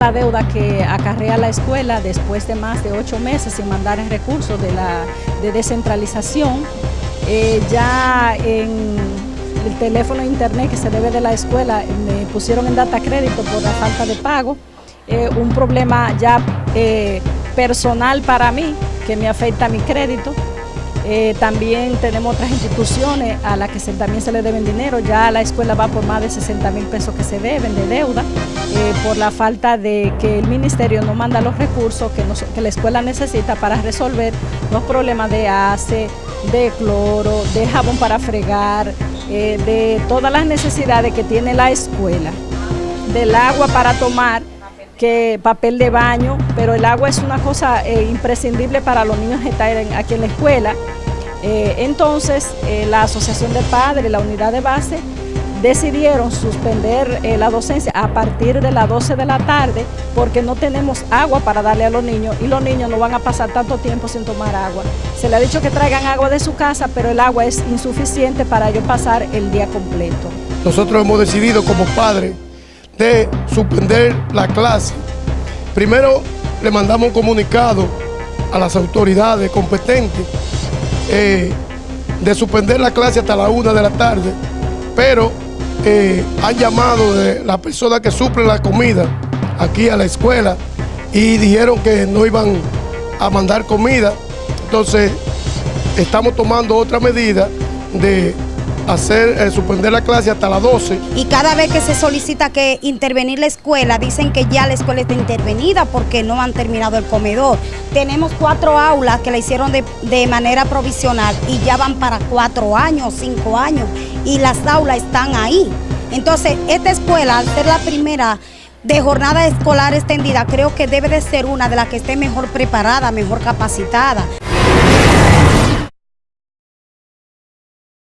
La deuda que acarrea la escuela después de más de ocho meses sin mandar el recurso de, la, de descentralización, eh, ya en el teléfono internet que se debe de la escuela me pusieron en data crédito por la falta de pago, eh, un problema ya eh, personal para mí que me afecta mi crédito, eh, también tenemos otras instituciones a las que también se le deben dinero. Ya la escuela va por más de 60 mil pesos que se deben de deuda eh, por la falta de que el ministerio no manda los recursos que, la escuela necesita para resolver los problemas de ACE, de cloro, de jabón para fregar, eh, de todas las necesidades que tiene la escuela, del agua para tomar que papel de baño, pero el agua es una cosa imprescindible para los niños que están aquí en la escuela eh, entonces, eh, la Asociación de Padres la Unidad de Base decidieron suspender eh, la docencia a partir de las 12 de la tarde porque no tenemos agua para darle a los niños y los niños no van a pasar tanto tiempo sin tomar agua. Se le ha dicho que traigan agua de su casa, pero el agua es insuficiente para ellos pasar el día completo. Nosotros hemos decidido como padres de suspender la clase. Primero le mandamos un comunicado a las autoridades competentes eh, de suspender la clase hasta la una de la tarde, pero eh, han llamado de la persona que suple la comida aquí a la escuela y dijeron que no iban a mandar comida. Entonces, estamos tomando otra medida de hacer, eh, suspender la clase hasta las 12. Y cada vez que se solicita que intervenir la escuela, dicen que ya la escuela está intervenida porque no han terminado el comedor. Tenemos cuatro aulas que la hicieron de, de manera provisional y ya van para cuatro años, cinco años, y las aulas están ahí. Entonces, esta escuela, al ser la primera de jornada escolar extendida, creo que debe de ser una de las que esté mejor preparada, mejor capacitada.